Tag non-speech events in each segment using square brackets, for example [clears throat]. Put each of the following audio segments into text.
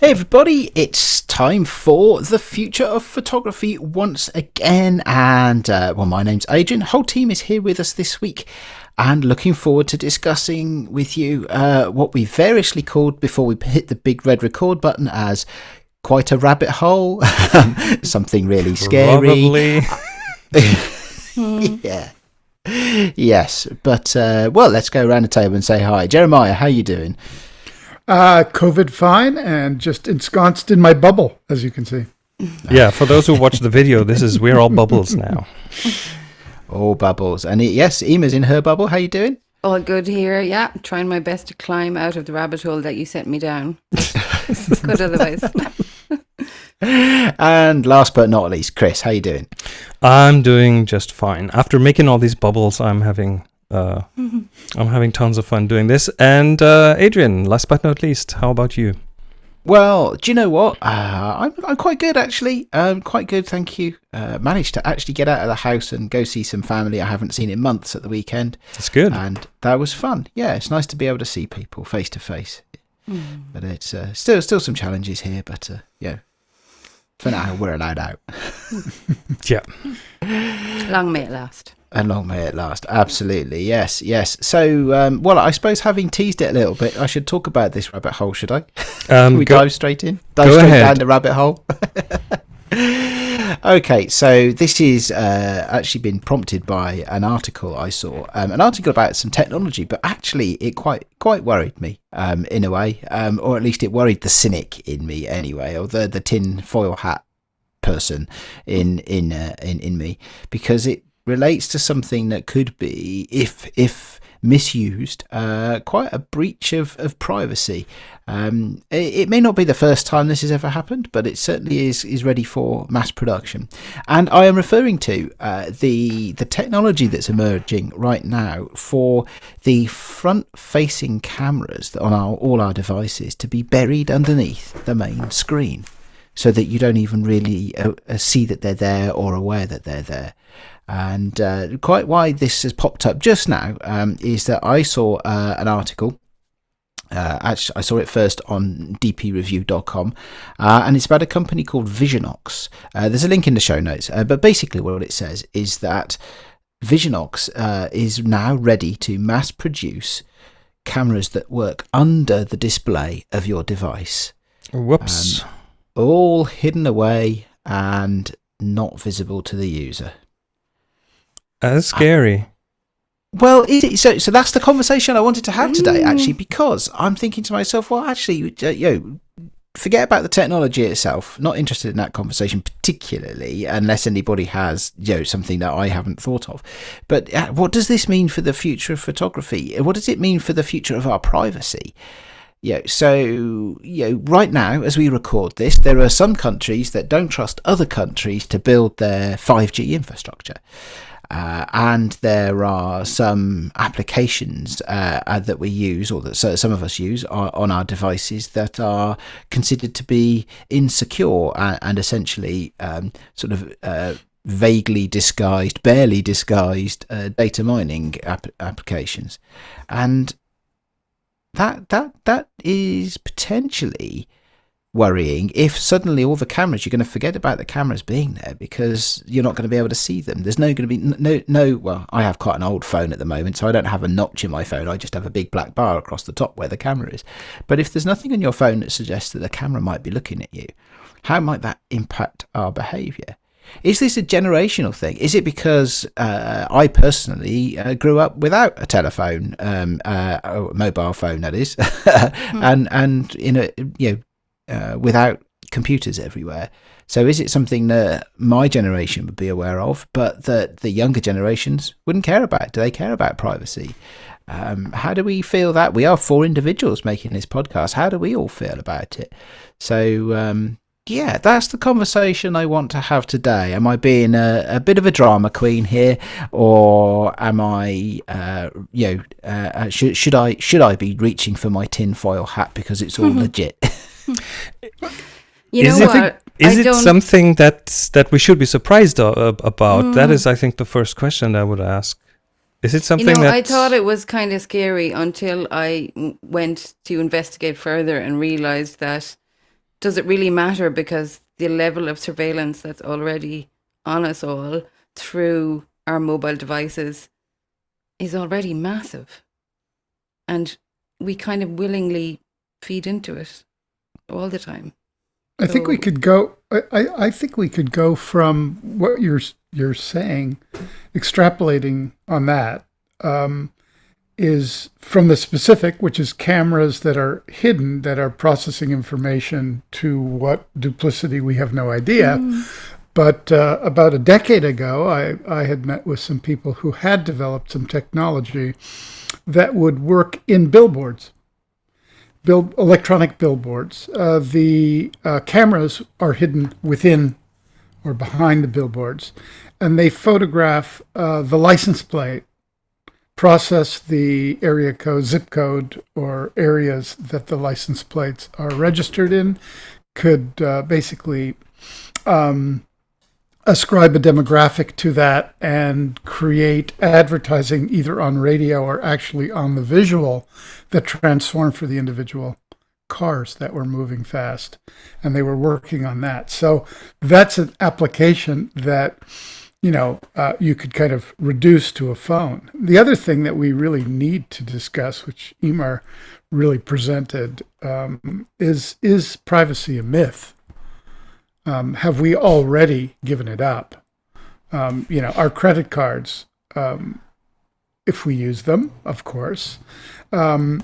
Hey everybody, it's time for the future of photography once again. And uh, well, my name's Adrian. Whole team is here with us this week and looking forward to discussing with you uh, what we variously called before we hit the big red record button as quite a rabbit hole, [laughs] something really scary. [laughs] yeah. Yes, but uh, well, let's go around the table and say hi. Jeremiah, how you doing? Uh, COVID fine and just ensconced in my bubble, as you can see. [laughs] Yeah, for those who watch the video, this is we're all bubbles now. [laughs] All bubbles, and yes, Ema's in her bubble. How you doing? All good here. Yeah, trying my best to climb out of the rabbit hole that you sent me down. [laughs] good otherwise. and last but not least, Chris, how you doing? I'm doing just fine. After making all these bubbles, I'm having uh, [laughs] I'm having tons of fun doing this. And uh, Adrian, last but not least, how about you? Well, do you know what? Uh, I'm, I'm quite good actually. Um, quite good, thank you. Uh, managed to actually get out of the house and go see some family I haven't seen in months at the weekend. That's good. and that was fun. Yeah, it's nice to be able to see people face to face. But it's uh, still still some challenges here. But uh, yeah, for now we're allowed out. [laughs] Yeah. Long may it last. And long may it last. Absolutely, yes, yes. So, um, well, I suppose having teased it a little bit, I should talk about this rabbit hole, should I? Um, [laughs] we go- dive straight in? Dive straight ahead. down the rabbit hole? [laughs] okay, so this is uh, actually been prompted by an article I saw, um, an article about some technology, but actually it quite quite worried me um, in a way, um, or at least it worried the cynic in me anyway, or the the tin foil hat person in in uh, in in me, because it relates to something that could be, if if misused, uh, quite a breach of, of privacy. Um, it, it may not be the first time this has ever happened, but it certainly is is ready for mass production. And I am referring to uh, the the technology that's emerging right now for the front-facing cameras on our, all our devices to be buried underneath the main screen, so that you don't even really uh, uh, see that they're there or aware that they're there. And uh, quite why this has popped up just now um, is that I saw uh, an article. Uh, actually, I saw it first on dpreview.com, uh, and it's about a company called Visionox. Uh, there's a link in the show notes, uh, but basically, what it says is that Visionox uh, is now ready to mass produce cameras that work under the display of your device Whoops. Um, all hidden away and not visible to the user. That's scary. Well, is it, so so that's the conversation I wanted to have today, actually, because I'm thinking to myself, well, actually, uh, you know, forget about the technology itself. Not interested in that conversation particularly, unless anybody has you know something that I haven't thought of. But uh, what does this mean for the future of photography? What does it mean for the future of our privacy? Yeah, so you know, right now, as we record this, there are some countries that don't trust other countries to build their 5G infrastructure. Uh, and there are some applications uh, uh, that we use, or that some of us use on, on our devices, that are considered to be insecure and, and essentially um, sort of uh, vaguely disguised, barely disguised uh, data mining app- applications, and that that that is potentially worrying if suddenly all the cameras you're going to forget about the cameras being there because you're not going to be able to see them. There's no going to be no no well i have quite an old phone at the moment so i don't have a notch in my phone. I just have a big black bar across the top where the camera is. But if there's nothing on your phone that suggests that the camera might be looking at you how might that impact our behavior is this a generational thing? Is it because uh, I personally uh, grew up without a telephone, um, uh, a mobile phone that is, [laughs] and and in a you know uh, without computers everywhere? So is it something that my generation would be aware of, but that the younger generations wouldn't care about? Do they care about privacy? Um, how do we feel that we are four individuals making this podcast? How do we all feel about it? So um, yeah, that's the conversation I want to have today. Am I being a, a bit of a drama queen here, or am I, uh, you know, uh, uh, should should I should I be reaching for my tinfoil hat because it's all legit? [laughs] You is know it, what? is I it don't- something that that we should be surprised o- ab- about? Mm. That is, I think, the first question I would ask. Is it You something know, that I thought it was kind of scary until I went to investigate further and realized that does it really matter because the level of surveillance that's already on us all through our mobile devices is already massive. And we kind of willingly feed into it all the time. I think we could go. I, I, I think we could go from what you're you're saying, extrapolating on that, um, is from the specific, which is cameras that are hidden that are processing information to what duplicity we have no idea. But uh, about a decade ago, I, I had met with some people who had developed some technology that would work in billboards bill, electronic billboards. Uh, the uh, cameras are hidden within or behind the billboards, and they photograph uh, the license plate, process the area code, zip code, or areas that the license plates are registered in, could uh, basically um, ascribe a demographic to that and create advertising either on radio or actually on the visual that transformed for the individual cars that were moving fast. And they were working on that. So that's an application that you know uh, you could kind of reduce to a phone the other thing that we really need to discuss which Ema really presented um, is is privacy a myth um, have we already given it up? Um, you know, our credit cards, um, if we use them, of course, um,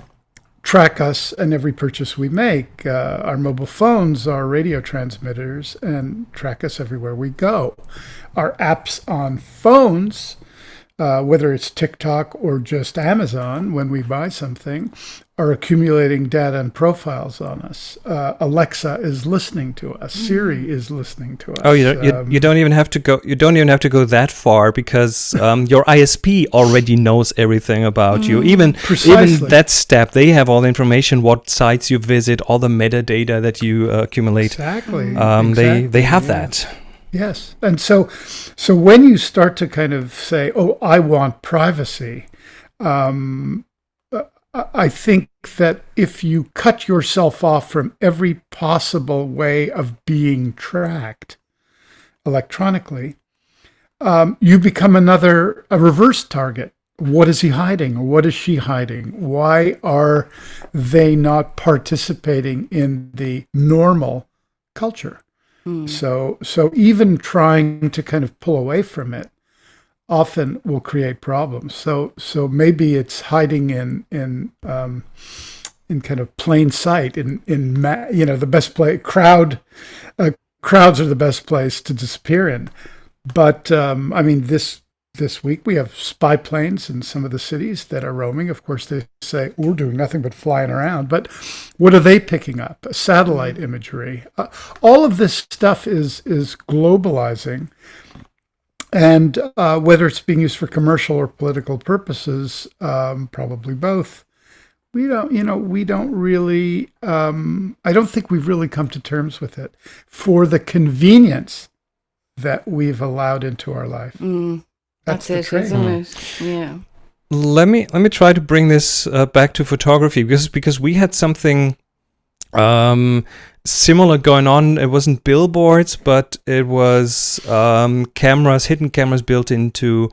track us and every purchase we make. Uh, our mobile phones are radio transmitters and track us everywhere we go. Our apps on phones, uh, whether it's TikTok or just Amazon, when we buy something, are accumulating data and profiles on us. Uh, Alexa is listening to us. Siri is listening to us. Oh, you don't, you, Um, you don't even have to go. You don't even have to go that far because um, your ISP already knows everything about you. Even Precisely. even that step, they have all the information, what sites you visit, all the metadata that you uh, accumulate. Exactly. Um, They they have yeah. that. Yes. And so so when you start to kind of say, "Oh, I want privacy," um, uh, I think that if you cut yourself off from every possible way of being tracked electronically, um, you become another a reverse target. What is he hiding? What is she hiding? Why are they not participating in the normal culture? So so even trying to kind of pull away from it often will create problems. So so maybe it's hiding in in um, in kind of plain sight in in you know the best place crowd uh, crowds are the best place to disappear in. But um, I mean this this week we have spy planes in some of the cities that are roaming. Of course, they say we're doing nothing but flying around. But what are they picking up? Satellite imagery. Uh, all of this stuff is is globalizing, and uh, whether it's being used for commercial or political purposes, um, probably both. We don't, you know, we don't really. Um, I don't think we've really come to terms with it for the convenience that we've allowed into our life. Mm, That's, that's, the it, train. isn't it? Yeah. let me let me try to bring this uh, back to photography because because we had something um similar going on it wasn't billboards but it was um cameras hidden cameras built into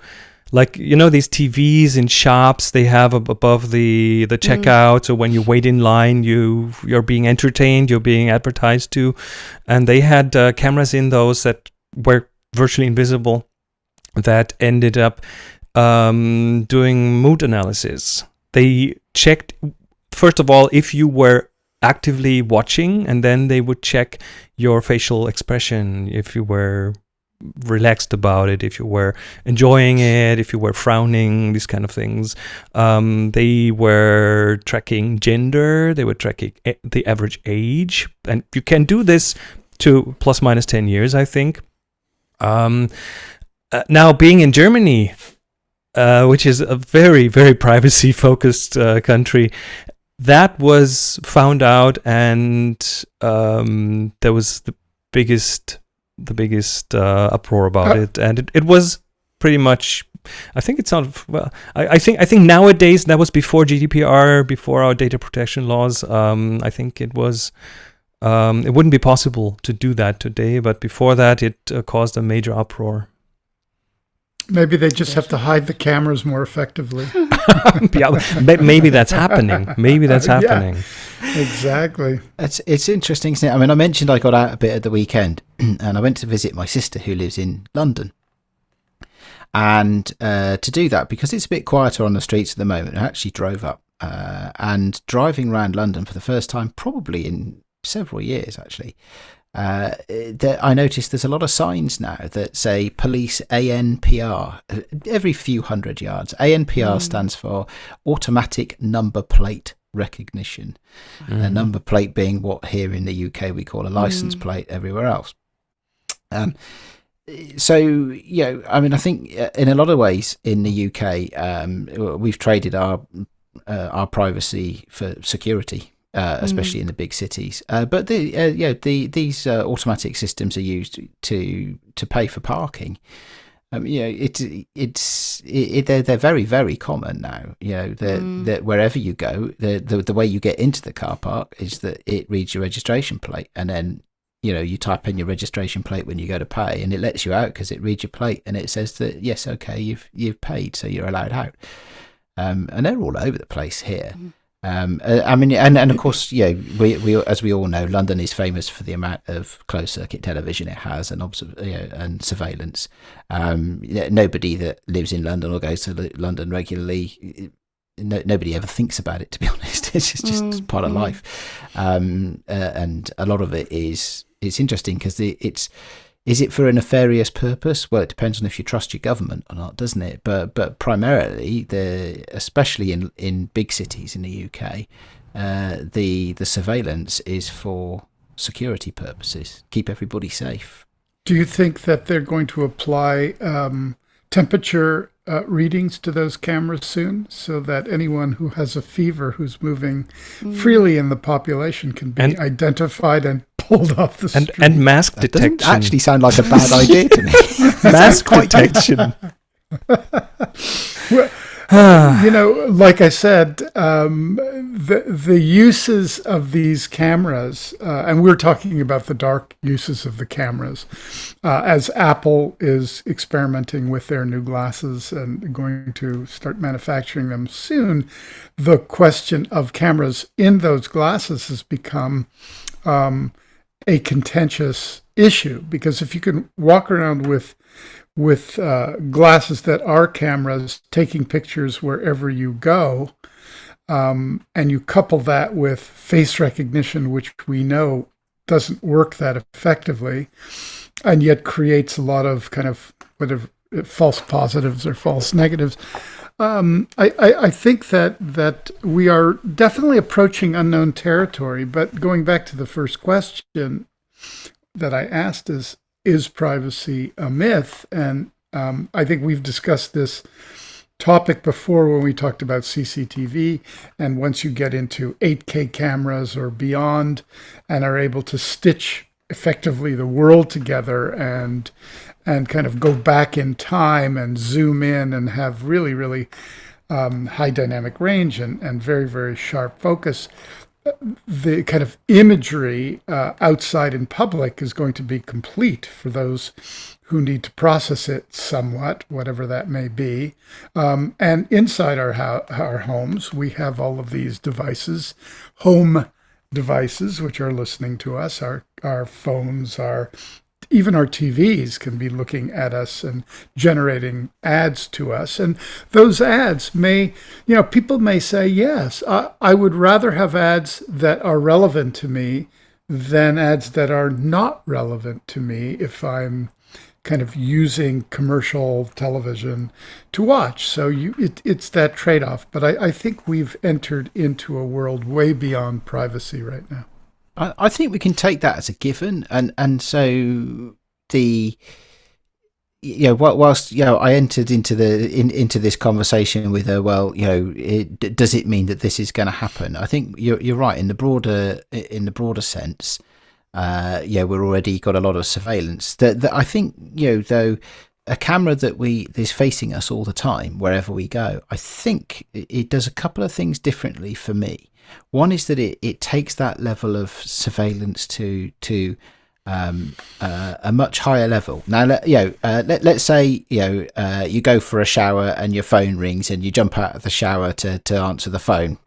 like you know these TVs in shops they have above the the checkout so when you wait in line you you're being entertained you're being advertised to and they had uh, cameras in those that were virtually invisible that ended up um, doing mood analysis. They checked, first of all, if you were actively watching, and then they would check your facial expression, if you were relaxed about it, if you were enjoying it, if you were frowning, these kind of things. Um, they were tracking gender, they were tracking the average age, and you can do this to plus minus 10 years, I think. Um, uh, now, being in Germany, uh, which is a very, very [laughs] privacy focused uh, country, that was found out, and um, there was the biggest, the biggest uh, uproar about Uh, it, and it, it was pretty much. I think it's sounded well. I, I think I think nowadays that was before GDPR, before our data protection laws. Um, I think it was um, it wouldn't be possible to do that today. But before that, it uh, caused a major uproar. Maybe they just have to hide the cameras more effectively. [laughs] [laughs] yeah, maybe that's happening. Maybe that's [laughs] Yeah. happening. exactly. It's it's interesting, isn't it? I mean, I mentioned I got out a bit at the weekend, [clears throat] and I went to visit my sister who lives in London. And uh, to do that, because it's a bit quieter on the streets at the moment, I actually drove up. Uh, and driving around London for the first time, probably in several years, actually, uh, there, I noticed there's a lot of signs now that say police ANPR uh, every few hundred yards. ANPR stands for automatic number plate recognition. A number plate being what here in the UK we call a license plate everywhere else. Um, so you know, I mean, I think uh, in a lot of ways in the UK, um, we've traded our uh, our privacy for security, uh, especially in the big cities. Uh, but the uh, yeah, the these uh, automatic systems are used to to pay for parking. Um, you know, it, it's it, it, they're they're very very common now. You know that that wherever you go, the, the the way you get into the car park is that it reads your registration plate, and then you know you type in your registration plate when you go to pay, and it lets you out because it reads your plate and it says that yes, okay, you've you've paid, so you're allowed out. Um, and they're all over the place here. Um, uh, I mean, and, and of course, know, we, we, as we all know, London is famous for the amount of closed circuit television it has and observ- you know, and surveillance. Um, nobody that lives in London or goes to London regularly, no, nobody ever thinks about it. To be [laughs] honest, it's just, just part of life. Um, uh, and a lot of it is it's interesting because it, it's is it for a nefarious purpose? Well, it depends on if you trust your government or not, doesn't it? But but primarily, the especially in in big cities in the UK, uh, the the surveillance is for security purposes, keep everybody safe. Do you think that they're going to apply um, temperature uh, readings to those cameras soon so that anyone who has a fever who's moving freely in the population can be And- identified and pulled off the And street? and mask That doesn't detection. actually sound like a bad [laughs] idea to me. [laughs] mask detection. [laughs] you know, like I said, um, the the uses of these cameras, uh, and we're talking about the dark uses of the cameras, uh, as Apple is experimenting with their new glasses and going to start manufacturing them soon. The question of cameras in those glasses has become um, a contentious issue because if you can walk around with with uh, glasses that are cameras taking pictures wherever you go, um, and you couple that with face recognition, which we know doesn't work that effectively, and yet creates a lot of kind of whatever false positives or false negatives. Um, I, I, I think that that we are definitely approaching unknown territory. But going back to the first question that I asked is is privacy a myth? And um, I think we've discussed this topic before when we talked about CCTV. And once you get into 8K cameras or beyond and are able to stitch effectively the world together and and kind of go back in time and zoom in and have really, really um, high dynamic range and, and very, very sharp focus, the kind of imagery uh, outside in public is going to be complete for those who need to process it somewhat, whatever that may be. Um, and inside our our homes, we have all of these devices, home devices, which are listening to us. Our our phones, our even our TVs can be looking at us and generating ads to us. And those ads may, you know, people may say, yes, I, I would rather have ads that are relevant to me than ads that are not relevant to me if I'm kind of using commercial television to watch. So you, it, it's that trade off. But I, I think we've entered into a world way beyond privacy right now. I, think we can take that as a given, and and so the you know whilst you know I entered into the in, into this conversation with her. Well, you know, it, does it mean that this is going to happen? I think you're you're right in the broader in the broader sense. Uh, yeah, we're already got a lot of surveillance. That, I think you know though a camera that we is facing us all the time wherever we go. I think it does a couple of things differently for me. One is that it, it takes that level of surveillance to to um, uh, a much higher level. Now, let, you know, uh, let, let's say you know uh, you go for a shower and your phone rings and you jump out of the shower to, to answer the phone.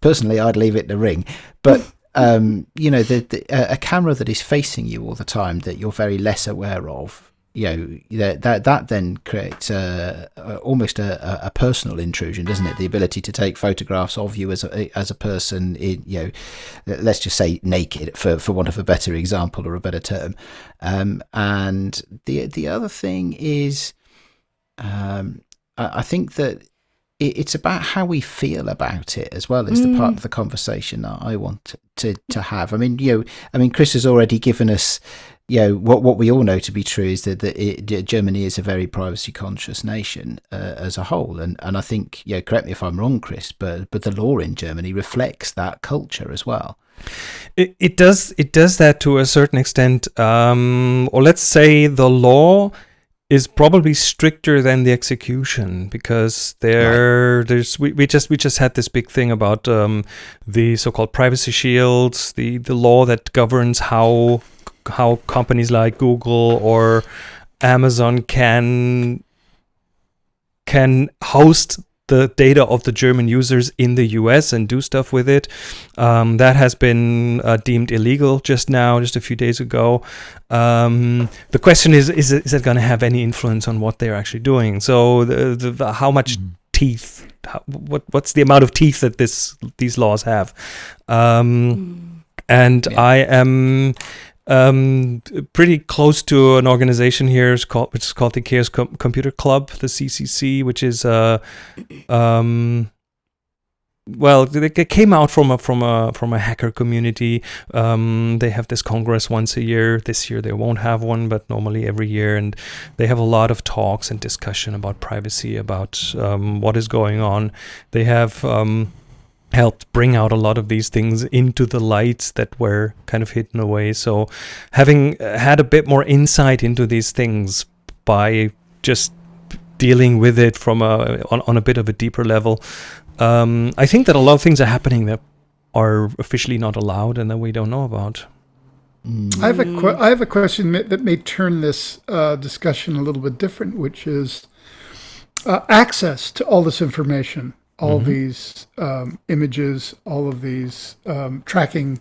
Personally, I'd leave it to ring, but [laughs] um, you know, the, the, a camera that is facing you all the time that you're very less aware of you know that that, that then creates a, a, almost a, a, personal intrusion, doesn't it? The ability to take photographs of you as a as a person, in, you know, let's just say naked, for for want of a better example or a better term. Um, and the the other thing is, um, I, I think that it's about how we feel about it as well as mm. the part mm. of the conversation that I want to to have. I mean, you know, I mean, Chris has already given us you know what what we all know to be true is that, that it, Germany is a very privacy conscious nation uh, as a whole, and and I think yeah, correct me if I'm wrong, Chris, but but the law in Germany reflects that culture as well. It, it does it does that to a certain extent, um, or let's say the law is probably stricter than the execution because there right. there's we, we just we just had this big thing about um, the so-called privacy shields the the law that governs how how companies like Google or Amazon can can host the data of the German users in the US and do stuff with it. Um, that has been uh, deemed illegal just now, just a few days ago. Um, the question is, is it, is it going to have any influence on what they're actually doing? So the, the, the how much mm. teeth, how, what, what's the amount of teeth that this these laws have? Um, mm. And yeah. I am um, pretty close to an organization here, called, which is called the Chaos Com- Computer Club, the CCC, which is uh, um, well, they came out from a from a from a hacker community. Um, they have this congress once a year. This year they won't have one, but normally every year, and they have a lot of talks and discussion about privacy, about um, what is going on. They have um, helped bring out a lot of these things into the lights that were kind of hidden away. So, having had a bit more insight into these things by just dealing with it from a on, on a bit of a deeper level, um, I think that a lot of things are happening that are officially not allowed and that we don't know about. I have a que- I have a question that may turn this uh, discussion a little bit different, which is uh, access to all this information all mm-hmm. these um, images, all of these um, tracking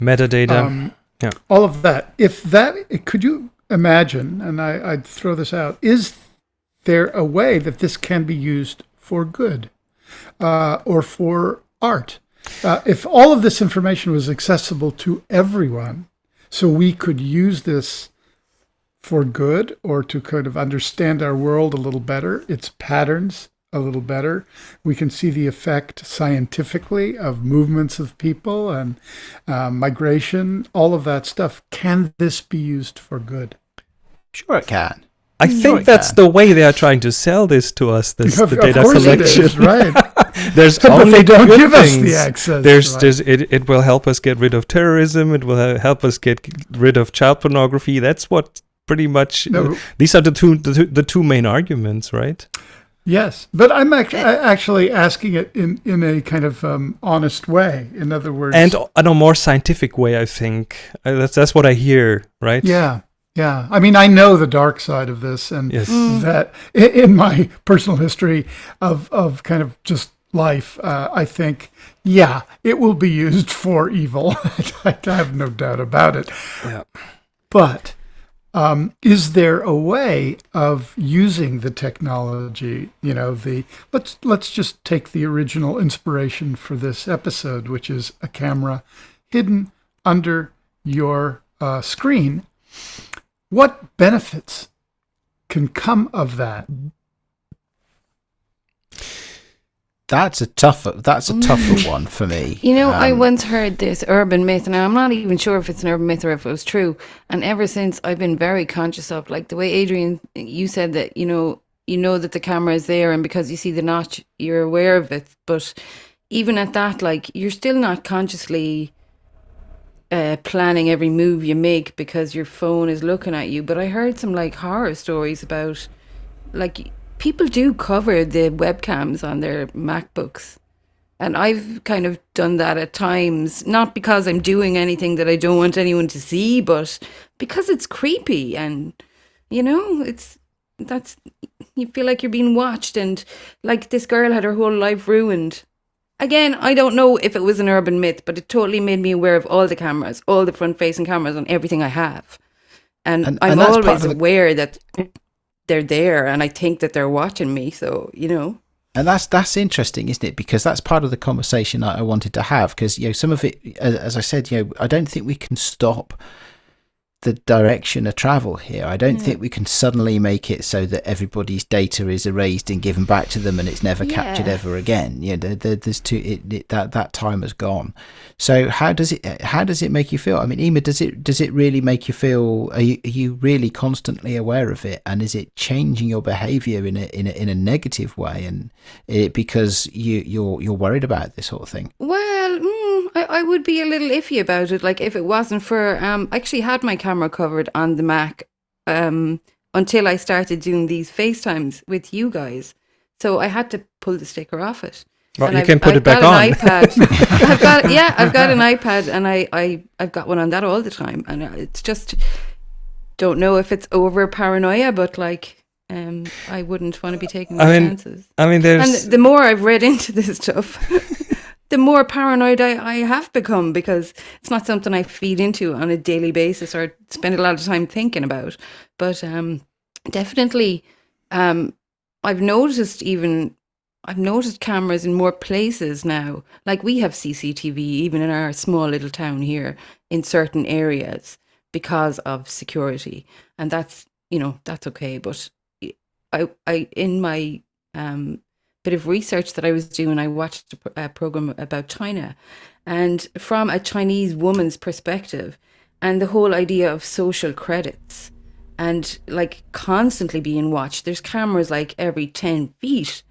metadata, um, yeah, all of that. If that, could you imagine? And I, I'd throw this out: Is there a way that this can be used for good uh, or for art? Uh, if all of this information was accessible to everyone, so we could use this for good or to kind of understand our world a little better, its patterns, a little better. We can see the effect scientifically of movements of people and uh, migration, all of that stuff. Can this be used for good? Sure, it can. I sure think that's can. the way they are trying to sell this to us. This of, the data collection, is, right? [laughs] there's only they don't give things. us the access. There's, right. there's, it, it will help us get rid of terrorism. It will help us get rid of child pornography. That's what pretty much. No. Uh, these are the two, the two the two main arguments, right? Yes, but I'm ac- actually asking it in, in a kind of um, honest way. In other words, and in a more scientific way, I think uh, that's that's what I hear, right? Yeah, yeah. I mean, I know the dark side of this, and yes. Mm. that in my personal history of of kind of just life, uh, I think, yeah, it will be used for evil. [laughs] I have no doubt about it. Yeah. But um, is there a way of using the technology? You know, the let's let's just take the original inspiration for this episode, which is a camera hidden under your uh, screen. What benefits can come of that? That's a tougher. That's a tougher one for me. [laughs] You know, um, I once heard this urban myth, and I'm not even sure if it's an urban myth or if it was true. And ever since, I've been very conscious of, like the way Adrian, you said that you know, you know that the camera is there, and because you see the notch, you're aware of it. But even at that, like you're still not consciously uh, planning every move you make because your phone is looking at you. But I heard some like horror stories about, like people do cover the webcams on their MacBooks. And I've kind of done that at times, not because I'm doing anything that I don't want anyone to see, but because it's creepy and, you know, it's that's you feel like you're being watched and like this girl had her whole life ruined. Again i don't know if it was an urban myth but it totally made me aware of all the cameras all the front facing cameras on everything i have. And, And- i'm and always of the- aware that they're there and i think that they're watching me so you know And that's that's interesting, isn't it? Because that's part of the conversation I, I wanted to have. Because you know, some of it, as I said, you know, I don't think we can stop the direction of travel here. I don't Yeah. think we can suddenly make it so that everybody's data is erased and given back to them, and it's never captured ever again. You know, there, there, there's too it, it, that that time has gone. So how does it how does it make you feel? I mean, Ema, does it does it really make you feel? Are you, are you really constantly aware of it, and is it changing your behaviour in a in a in a negative way? And it, because you you're you're worried about this sort of thing. Well, mm, I, I would be a little iffy about it. Like if it wasn't for, um, I actually had my camera covered on the Mac, um, until I started doing these FaceTimes with you guys. So I had to pull the sticker off it. Well, And you I've- can put I've it back got on. An iPad. [laughs] I've got yeah, I've got an iPad, and I I I've got one on that all the time, and it's just don't know if it's over paranoia, but like um, I wouldn't want to be taking I mean, chances. I mean, there's And the more I've read into this stuff, [laughs] the more paranoid I, I have become because it's not something I feed into on a daily basis or spend a lot of time thinking about. But um, definitely, um, I've noticed even I've noticed cameras in more places now. Like we have CCTV even in our small little town here in certain areas because of security, and that's you know that's okay. But I I in my um, bit of research that I was doing, I watched a, a program about China, and from a Chinese woman's perspective, and the whole idea of social credits, and like constantly being watched. There's cameras like every ten feet,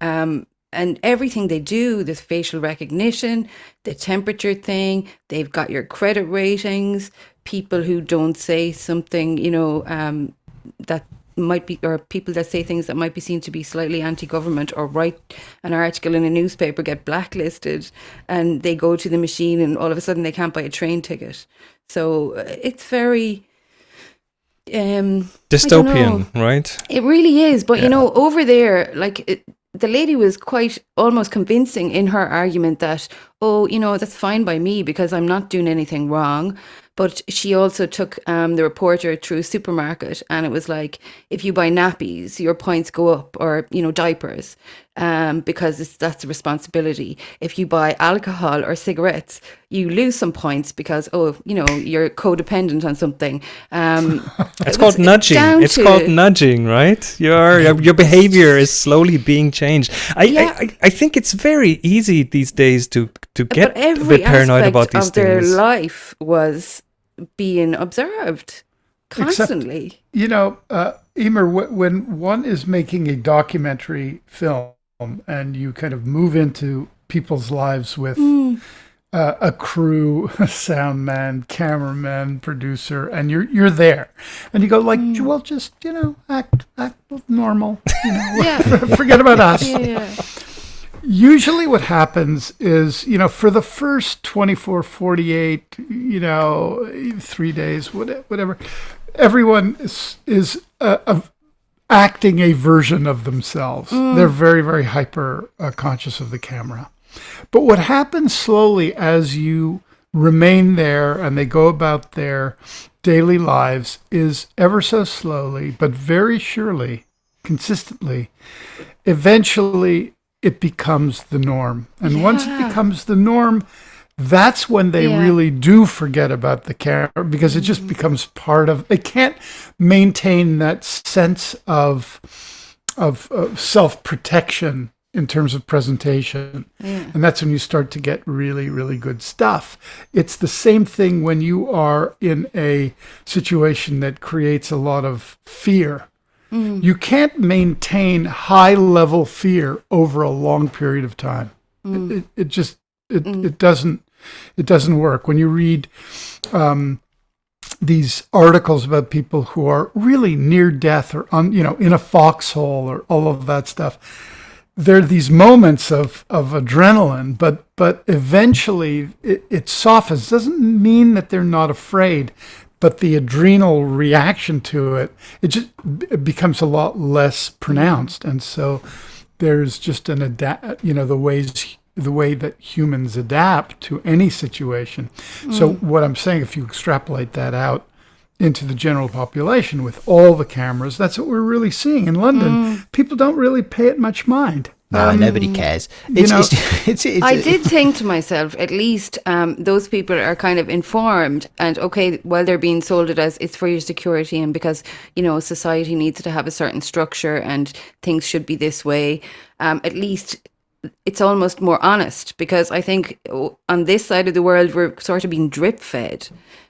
um, and everything they do, the facial recognition, the temperature thing, they've got your credit ratings. People who don't say something, you know, um, that might be or people that say things that might be seen to be slightly anti-government or write an article in a newspaper get blacklisted and they go to the machine and all of a sudden they can't buy a train ticket so uh, it's very um dystopian, right? it really is, but Yeah. you know, over there, like it, the lady was quite almost convincing in her argument that, oh, you know, that's fine by me because I'm not doing anything wrong. But she also took um, the reporter through a supermarket, and it was like, if you buy nappies, your points go up, or you know, diapers, um, because it's, that's a responsibility. If you buy alcohol or cigarettes, you lose some points because, oh, you know, you're codependent on something. Um, [laughs] It's it called nudging. It's called nudging, right? Your your, your behavior is slowly being changed. I, Yeah. I, I think it's very easy these days to to get a bit paranoid about these of their things. life was being observed constantly. You know, uh, Emer, wh- when one is making a documentary film and you kind of move into people's lives with uh, a crew, [laughs] a sound man, cameraman, producer, and you're you're there, and you go like, well, just you know, act act normal, you know, [laughs] yeah, [laughs] forget about us. yeah, usually what happens is you know for the first 24 48 you know three days whatever everyone is is uh, uh, acting a version of themselves. They're very very hyper uh, conscious of the camera. But what happens slowly as you remain there and they go about their daily lives is ever so slowly but very surely consistently eventually it becomes the norm. And once it becomes the norm, that's when they Yeah. really do forget about the camera because it just mm-hmm. becomes part of they can't maintain that sense of of, of self-protection in terms of presentation. yeah. And that's when you start to get really, really good stuff. It's the same thing when you are in a situation that creates a lot of fear. Mm. You can't maintain high level fear over a long period of time. Mm. It, it, it just it, mm. it doesn't it doesn't work. When you read um, these articles about people who are really near death or on you know in a foxhole or all of that stuff, there are these moments of, of adrenaline, but but eventually it, it softens. Doesn't mean that they're not afraid, but the adrenal reaction to it it just it becomes a lot less pronounced, and so there's just an adapt. You know the ways the way that humans adapt to any situation. So mm. what I'm saying, if you extrapolate that out into the general population with all the cameras, that's what we're really seeing in London. Mm. People don't really pay it much mind. No, Um, nobody cares. you know- it's, [laughs] it's, it's, I did think to myself, at least um, those people are kind of informed, and okay, while they're being sold it as it's for your security and because you know society needs to have a certain structure and things should be this way. Um, at least it's almost more honest because I think on this side of the world we're sort of being drip fed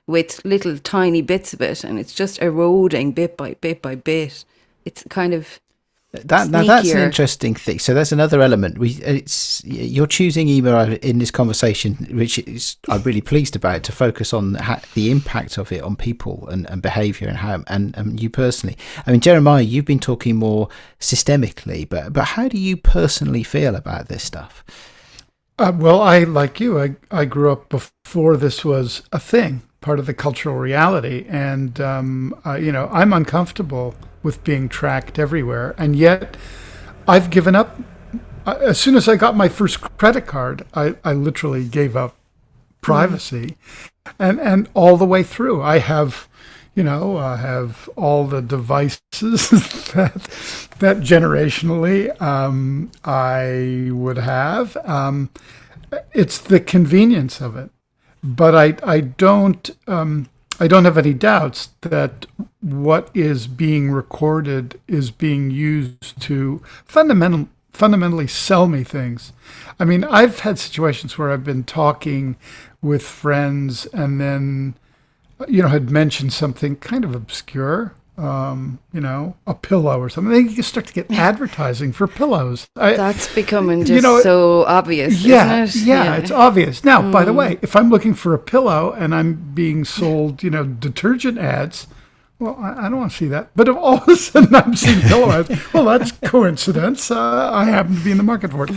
with little tiny bits of it, and it's just eroding bit by bit by bit. It's kind of That, now that's an interesting thing. So there's another element. We it's you're choosing email in this conversation, which is I'm really pleased about to focus on ha- the impact of it on people and, and behaviour and how and, and you personally. I mean, Jeremiah, you've been talking more systemically, but but how do you personally feel about this stuff? Uh, well, I like you. I I grew up before this was a thing, part of the cultural reality, and um, uh, you know I'm uncomfortable with being tracked everywhere, and yet I've given up. As soon as I got my first credit card, I, I literally gave up privacy, and and all the way through, I have. You know, I have all the devices [laughs] that that generationally um, I would have. Um, it's the convenience of it, but I I don't um, I don't have any doubts that what is being recorded is being used to fundamental fundamentally sell me things. I mean, I've had situations where I've been talking with friends and then you know had mentioned something kind of obscure um, you know, a pillow or something. Then you start to get [laughs] advertising for pillows. I, that's becoming just You know, so obvious, yeah, isn't it? yeah, it's obvious. Now, by Mm. the way, if I'm looking for a pillow and I'm being sold, you know, detergent ads, well, I, I don't want to see that. But if all of a sudden I'm seeing pillow ads, [laughs] well, that's coincidence. Uh, I happen to be in the market for it.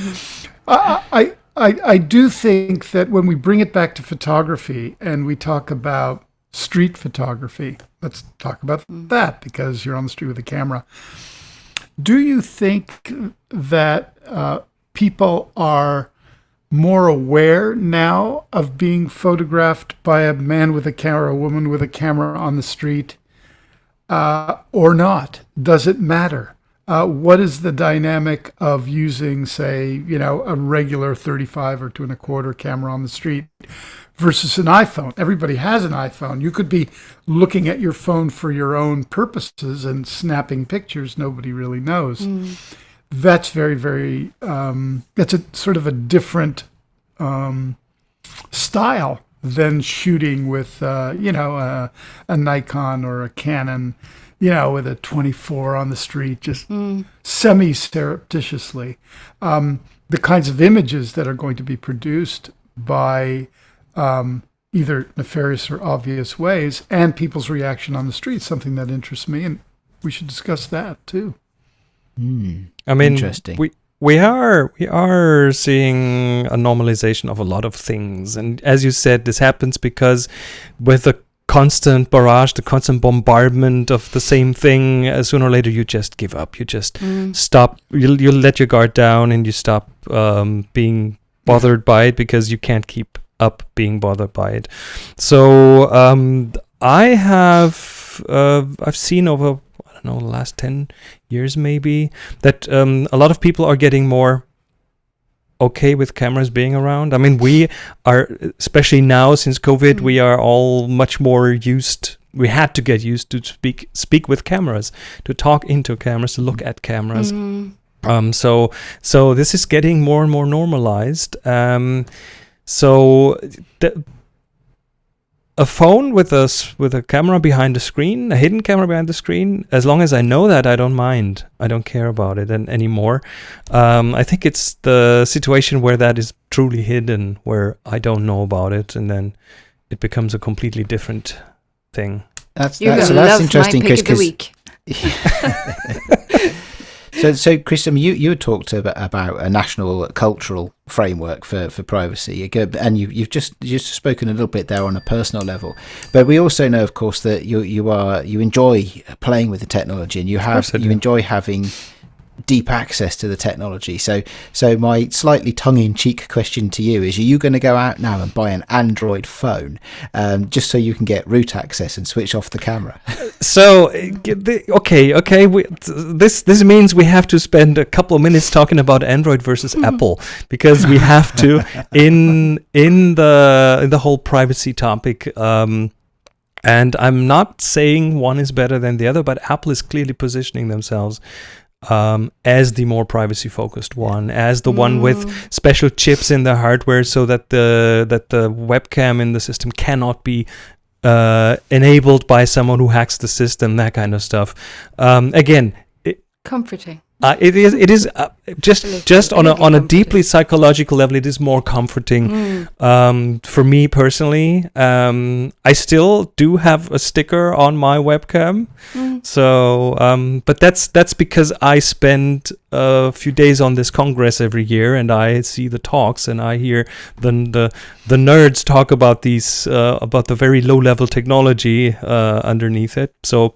I, I, I, I do think that when we bring it back to photography and we talk about street photography, let's talk about that because you're on the street with a camera. Do you think that uh, people are more aware now of being photographed by a man with a camera, a woman with a camera on the street, uh, or not? Does it matter? Uh, what is the dynamic of using, say, you know, a regular 35 or two and a quarter camera on the street versus an iPhone? Everybody has an iPhone. You could be looking at your phone for your own purposes and snapping pictures. Nobody really knows that's very very um, that's a sort of a different um, style than shooting with uh, you know a, a Nikon or a Canon you know with a 24 on the street just semi surreptitiously um, the kinds of images that are going to be produced by um, either nefarious or obvious ways and people's reaction on the street something that interests me and we should discuss that too. I mean, Interesting. we we are we are seeing a normalization of a lot of things, and as you said, this happens because with the constant barrage, the constant bombardment of the same thing, uh, sooner or later you just give up. You just stop. You'll you'll let your guard down, and you stop um, being bothered by it because you can't keep up being bothered by it. So um, I have uh, I've seen over I don't know the last ten years maybe that um, a lot of people are getting more okay with cameras being around. I mean, we are especially now since COVID, we are all much more used. We had to get used to speak speak with cameras, to talk into cameras, to look at cameras. Mm. Um, so so this is getting more and more normalized. Um, so the, a phone with a s- with a camera behind the screen, a hidden camera behind the screen. As long as I know that, I don't mind. I don't care about it an, anymore. Um, I think it's the situation where that is truly hidden, where I don't know about it, and then it becomes a completely different thing. That's, You're that's, so that's interesting my pick of the because week. [laughs] [laughs] So, so Chris, I mean, you you talked about, about a national cultural framework for, for privacy, and you, you've just just spoken a little bit there on a personal level. But we also know, of course, that you you are you enjoy playing with the technology, and you have you enjoy having deep access to the technology. So, so my slightly tongue-in-cheek question to you is: Are you going to go out now and buy an Android phone um, just so you can get root access and switch off the camera? [laughs] so, okay, okay, we, this this means we have to spend a couple of minutes talking about Android versus mm. Apple because we have to [laughs] in in the in the whole privacy topic. Um, and I'm not saying one is better than the other, but Apple is clearly positioning themselves um, as the more privacy focused one, as the mm. one with mm. special chips in the hardware, so that the that the webcam in the system cannot be uh, enabled by someone who hacks the system, that kind of stuff. Um, again, it, comforting. Uh, it is. It is uh, just just on a on a deeply psychological level. It is more comforting mm. um, for me personally. Um, I still do have a sticker on my webcam, mm. so um, but that's that's because I spend a few days on this congress every year, and I see the talks, and I hear the the the nerds talk about these uh, about the very low level technology uh, underneath it. So.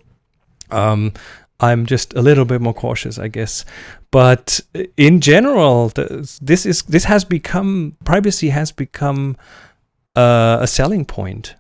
Um, I'm just a little bit more cautious, I guess. But in general, this is this has become privacy has become uh, a selling point.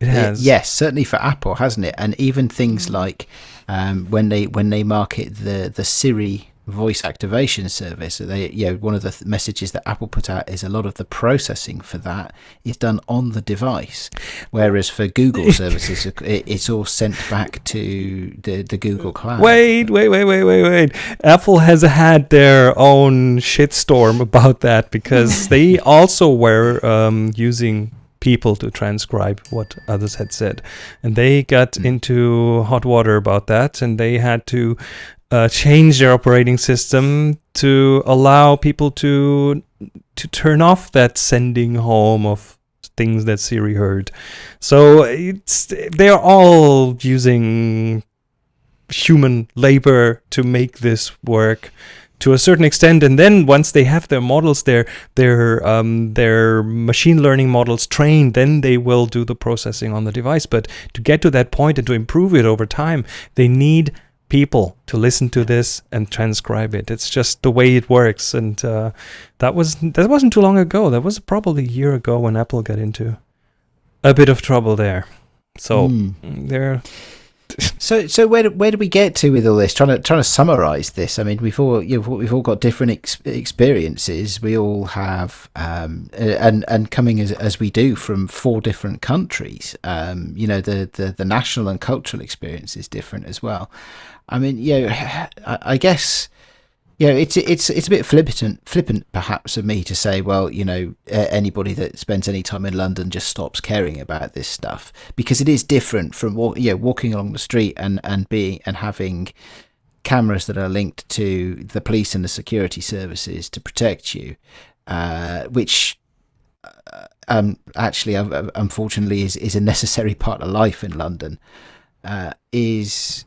It has. It, yes, certainly for Apple, hasn't it? And even things mm. like um, when they when they market the the Siri voice activation service. They, you know, one of the th- messages that Apple put out is a lot of the processing for that is done on the device, whereas for Google [laughs] services, it, it's all sent back to the the Google Cloud. Wait, wait, wait, wait, wait, wait. Apple has had their own shitstorm about that because [laughs] they also were um, using people to transcribe what others had said. And they got mm. into hot water about that and they had to uh, change their operating system to allow people to to turn off that sending home of things that Siri heard. So it's they are all using human labor to make this work to a certain extent and then once they have their models their their um, their machine learning models trained then they will do the processing on the device but to get to that point and to improve it over time they need people to listen to this and transcribe it. It's just the way it works, and uh, that was that wasn't too long ago. That was probably a year ago when Apple got into a bit of trouble there. So mm. there. [laughs] so so where do, where do we get to with all this? Trying to trying to summarize this. I mean, we've all you know, we've all got different ex- experiences. We all have um, and and coming as as we do from four different countries. Um, you know, the, the the national and cultural experience is different as well. I mean, yeah, I, I guess yeah, it's it's it's a bit flippant, flippant perhaps of me to say, well, you know, anybody that spends any time in London just stops caring about this stuff because it is different from you know, walking along the street and and being and having cameras that are linked to the police and the security services to protect you, uh, which uh, um, actually, unfortunately, is is a necessary [laughs] part of life in London. Uh, is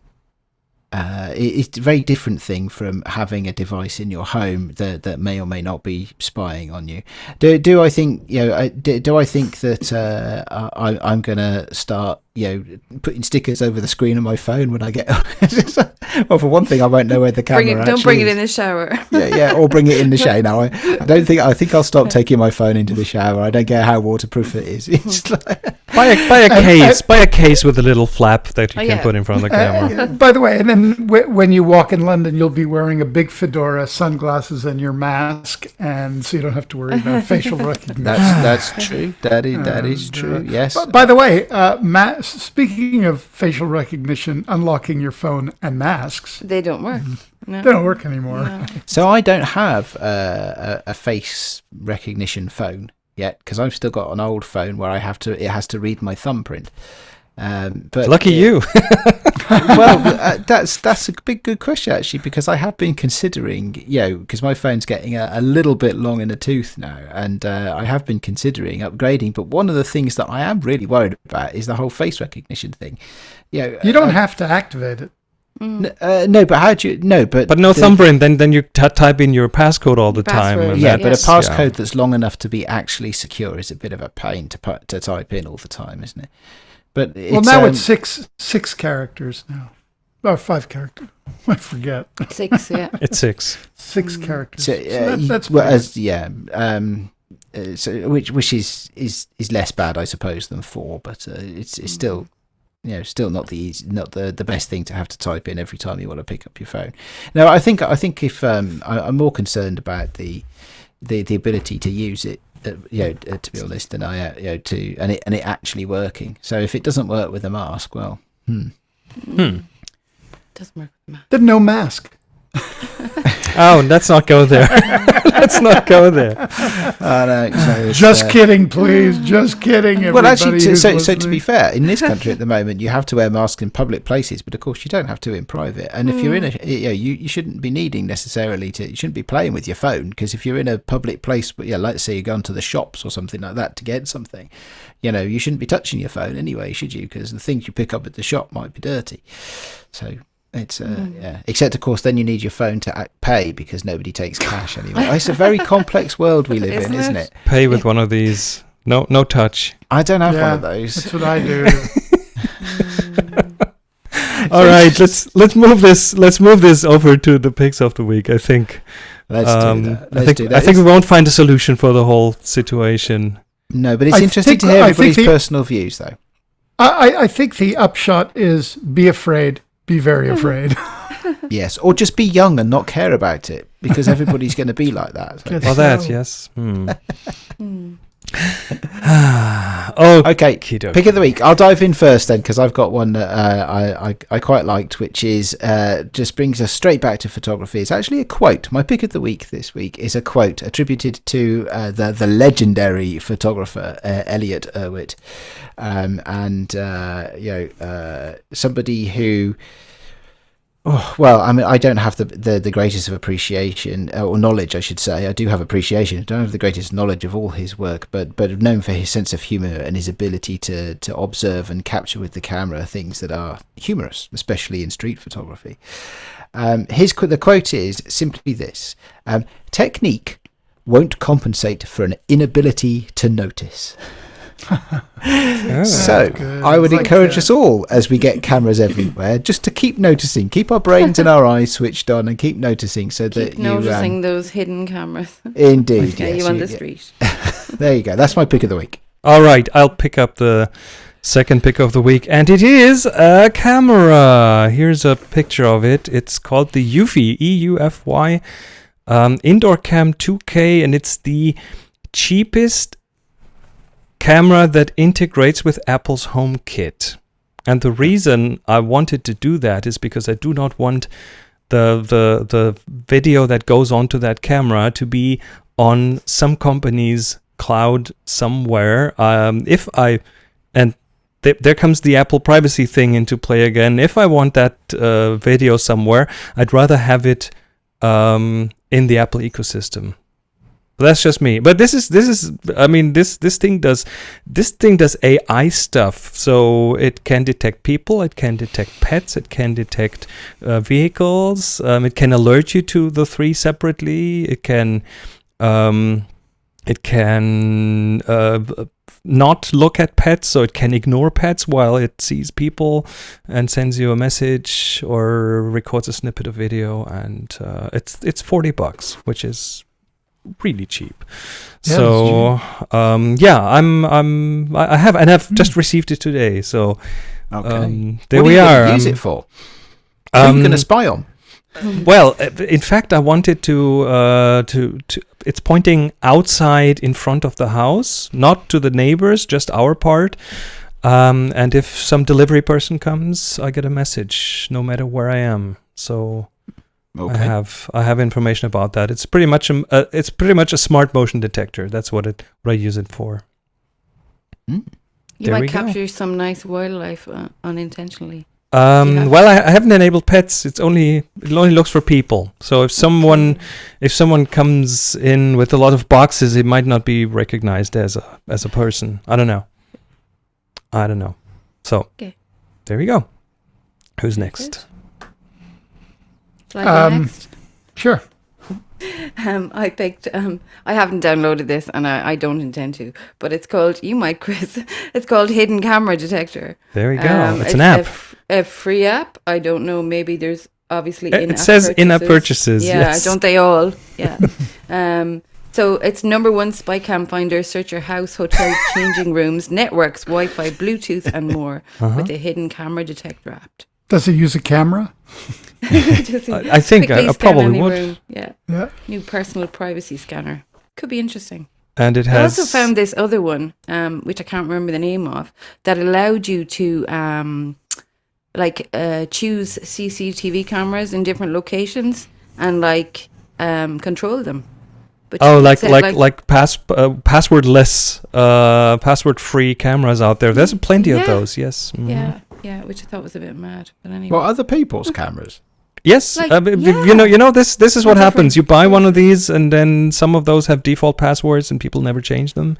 uh, it's a very different thing from having a device in your home that, that may or may not be spying on you. Do, do I think you know? Do, do I think that uh, I, I'm going to start you know, putting stickers over the screen of my phone when I get. [laughs] well, for one thing, I won't know where the camera. Bring it, don't bring it in the shower. yeah, yeah, or bring it in the [laughs] shower. Now, I, I don't think. I think I'll stop taking my phone into the shower. I don't care how waterproof it is. [laughs] It's like, buy a buy a case. buy a case with a little flap that you oh, can yeah. put in front of the camera. Uh, by the way, and then w- when you walk in London, you'll be wearing a big fedora, sunglasses, and your mask, and so you don't have to worry about [laughs] facial recognition. That's that's true. That is that is true. Uh, yes. By the way, uh, Matt speaking of facial recognition, unlocking your phone and masks, they don't work. Mm-hmm. No. They don't work anymore. No. [laughs] So I don't have uh, a, a face recognition phone yet because I've still got an old phone where I have to it has to read my thumbprint. Um, but lucky you. [laughs] [laughs] well, uh, that's that's a big good question actually because I have been considering, you know, because my phone's getting a, a, little bit long in the tooth now, and uh, I have been considering upgrading. But one of the things that I am really worried about is the whole face recognition thing. You know, you don't I, have to activate it. Mm. N- uh, no, but how do you? No, but But no the- thumbprint. Then then you t- type in your passcode all the time. Password, and Yeah, but a passcode yeah. that's long enough to be actually secure is a bit of a pain to put, to type in all the time, isn't it? But it's, well, now um, it's six six characters now. or five characters. [laughs] I forget. Six, [laughs] yeah. It's six. Six Mm. characters. So, So uh, that- that's well, as yeah, um, uh, so which which is is is less bad, I suppose, than four, but uh, it's it's still you know still not the easy, not the the best thing to have to type in every time you want to pick up your phone. Now, I think I think if um, I, I'm more concerned about the the the ability to use it. Uh, you know, uh, to be honest, than I, uh, you know, to and it and it actually working. So if it doesn't work with a mask, well, hmm. Hmm. Doesn't work with math. Then no mask. [laughs] Oh, let's not go there. [laughs] let's not go there. I know, so it's, Just kidding, please. Just kidding. Well, actually, to, so, so to be fair, in this [laughs] country at the moment, you have to wear masks in public places, but of course, you don't have to in private. And if you're in a, mm. you, know, you you shouldn't be needing necessarily to, you shouldn't be playing with your phone because if you're in a public place, but yeah, let's say you're going to the shops or something like that to get something, you know, you shouldn't be touching your phone anyway, should you? Because the things you pick up at the shop might be dirty. So. It's uh, yeah. Except of course, then you need your phone to act, pay because nobody takes cash [laughs] anymore. it's a very complex world we live in, Isn't isn't it? it? Pay with one of these. No, no touch. I don't have one of those. That's what I do. [laughs] All right, let's let's move this. Let's move this over to the picks of the week. I think. Let's um, do that. I Let's think do that. I think we won't find a solution for the whole situation. no, but it's I interesting think- to hear I everybody's the- personal views, though. I, I- I think the upshot is be afraid, be very [laughs] afraid. Yes, or just be young and not care about it because everybody's going to be like that. [laughs] so. Well, that yes. Hmm. [laughs] Oh, Okay, pick of the week. I'll dive in first then because I've got one that uh, I, I I quite liked, which is uh, just brings us straight back to photography. It's actually a quote. My pick of the week this week is a quote attributed to uh, the the legendary photographer uh, Elliott Erwitt, um, and uh, you know uh, somebody who. Oh, well, I mean, I don't have the, the, the greatest of appreciation uh, or knowledge, I should say. I do have appreciation. I don't have the greatest knowledge of all his work, but but known for his sense of humour and his ability to to observe and capture with the camera things that are humorous, especially in street photography. Um, his the quote is simply this: um, "Technique won't compensate for an inability to notice." [laughs] [laughs] Oh. So good. I would Like encourage that. us all, as we get cameras everywhere, just to keep noticing, keep our brains and our eyes switched on, and keep noticing, so that Keep you noticing um, those hidden cameras. indeed, [laughs] Yeah, yes, you on you- the street. [laughs] There you go. That's my pick of the week. All right, I'll pick up the second pick of the week, and it is a camera. Here's a picture of it. It's called the Eufy, E U F Y, um, Indoor Cam 2K, and it's the cheapest camera that integrates with Apple's HomeKit. And the reason I wanted to do that is because I do not want the the the video that goes onto that camera to be on some company's cloud somewhere. Um, if I and th- there comes the Apple privacy thing into play again. If I want that uh, video somewhere, I'd rather have it um, in the Apple ecosystem. That's just me. But this is this is I mean this this thing does this thing does AI stuff. So it can detect people, it can detect pets, it can detect uh, vehicles. Um, it can alert you to the three separately. It can um, it can uh, not look at pets, so it can ignore pets while it sees people and sends you a message or records a snippet of video. And uh, it's it's forty bucks, which is really cheap. Yeah, so um, yeah, I'm I'm I I have and I've just received it today. So Okay. um, there what we are you are. Gonna use Um, it for? Who are you going um, to spy on? well, uh, in fact, I wanted to uh, to to. It's pointing outside in front of the house, not to the neighbors, just our part. Um, and if some delivery person comes, I get a message, no matter where I am. So I have I have information about that. It's pretty much a uh, it's pretty much a smart motion detector. That's what it what I use it for. Mm. You There we might go. capture some nice wildlife uh, unintentionally. Um, well, I, I haven't enabled pets. It's only it only looks for people. So if someone if someone comes in with a lot of boxes, it might not be recognized as a as a person. I don't know. I don't know. So Okay. there we go. Who's next? Shall I go Um, next? Sure. [laughs] Um, I picked. Um, I haven't downloaded this, and I, I don't intend to. But it's called. You might, Chris. [laughs] It's called Hidden Camera Detector. There we go. Um, it's an a app. f- A, free app. I don't know. Maybe there's obviously. It- it in-app says in-app purchases, Yeah, yes. don't they all? Yeah. [laughs] um. So it's number one spy cam finder. Search your house, hotel, changing rooms, networks, Wi-Fi, Bluetooth, and more Uh-huh. with the hidden camera detector app. Does it use a camera? [laughs] I, I think I, I probably any would. room. Yeah. Yeah. New personal privacy scanner. Could be interesting. And it has. I also found this other one, um, which I can't remember the name of, that allowed you to um, like uh, choose CCTV cameras in different locations and like um, control them. But Oh, like said, like like pass uh, passwordless, uh, password-free cameras out there. There's plenty of those. Yes. mhm. yeah, yeah, which I thought was a bit mad. But anyway, Well, other people's cameras. Yes, Like, uh, yeah. you know, you know this. This is what Different- happens. You buy one of these, and then some of those have default passwords, and people never change them.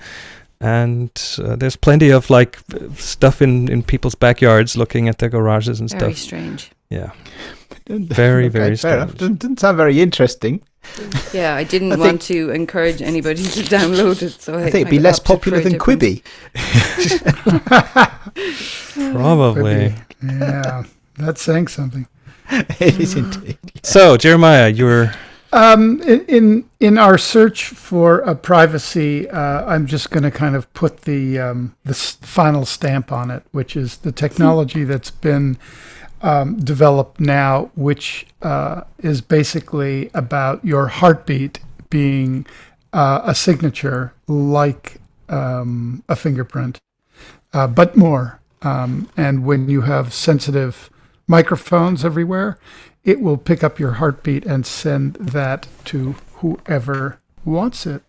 And uh, there's plenty of like stuff in in people's backyards, looking at their garages and very stuff. Very strange. Yeah, Very, [laughs] very fair enough. strange. Doesn't, doesn't sound very interesting. Yeah, I didn't I want to encourage anybody to [laughs] download it, so I, I think it'd be less popular than Quibi. probably. [laughs] Yeah. That's saying something. it is indeed. So Jeremiah, you're Um, in, in in our search for a privacy, uh, I'm just going to kind of put the um, the final stamp on it, which is the technology that's been um, developed now, which uh, is basically about your heartbeat being uh, a signature, like um, a fingerprint, uh, but more. Um, and when you have sensitive microphones everywhere, it will pick up your heartbeat and send that to whoever wants it.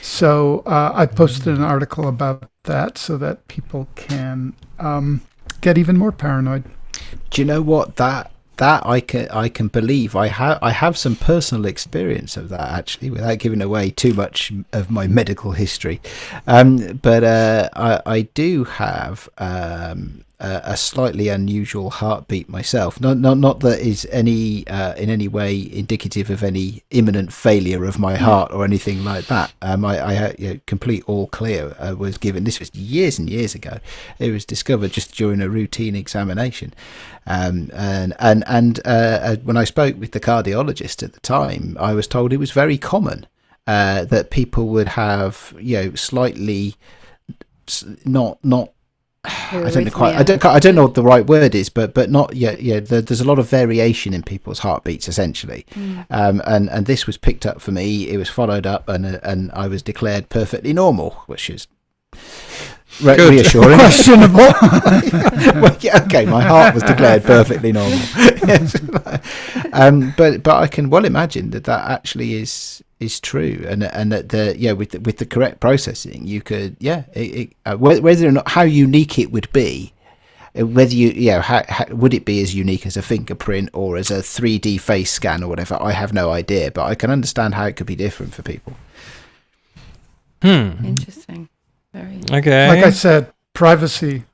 So uh, I posted an article about that so that people can um, get even more paranoid. Do you know what? That that I can I can believe. I have I have some personal experience of that actually without giving away too much of my medical history, um, but uh, I I do have um, a, a slightly unusual heartbeat myself. Not not not that is any uh, in any way indicative of any imminent failure of my heart or anything like that. Um, I, I had you know, complete all clear uh, was given. This was years and years ago. It was discovered just during a routine examination. Um, and and and uh, uh, when I spoke with the cardiologist at the time, I was told it was very common uh, that people would have you know slightly not not I don't know quite. I don't. I don't know what the right word is, but but not yeah yeah. There, there's a lot of variation in people's heartbeats essentially, um, and and this was picked up for me. It was followed up, and uh, and I was declared perfectly normal, which is re- Good. reassuring. Questionable. [laughs] well, yeah, okay, my heart was declared perfectly normal. [laughs] um, but but I can well imagine that that actually is is true, and and that the yeah with the, with the correct processing, you could yeah it, it, uh, whether or not how unique it would be. uh, Whether you, yeah, how, how, would it be as unique as a fingerprint or as a 3D face scan or whatever? I have no idea, but I can understand how it could be different for people. hmm. Interesting. Very. Okay. like I said, privacy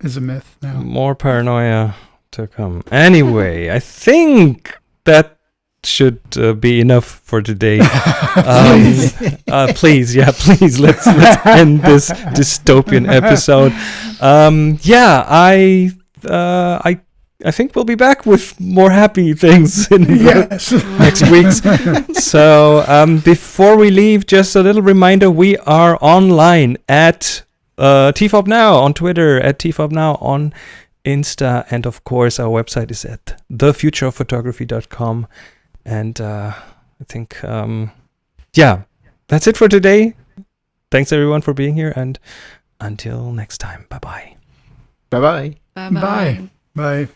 is a myth now. More paranoia to come. Anyway, [laughs] I think that should uh, be enough for today. [laughs] um, uh, please, yeah, please let's let's [laughs] end this dystopian episode. Um, yeah, I uh, I I think we'll be back with more happy things [laughs] in the Yes. next week's. [laughs] so um, before we leave, just a little reminder: we are online at uh, TFOP Now on Twitter, at TFOP Now on Insta, and of course our website is at thefutureofphotography.com. And uh, I think, um, yeah, that's it for today. Thanks everyone for being here, and until next time, bye bye. Bye bye. Bye Bye. Bye.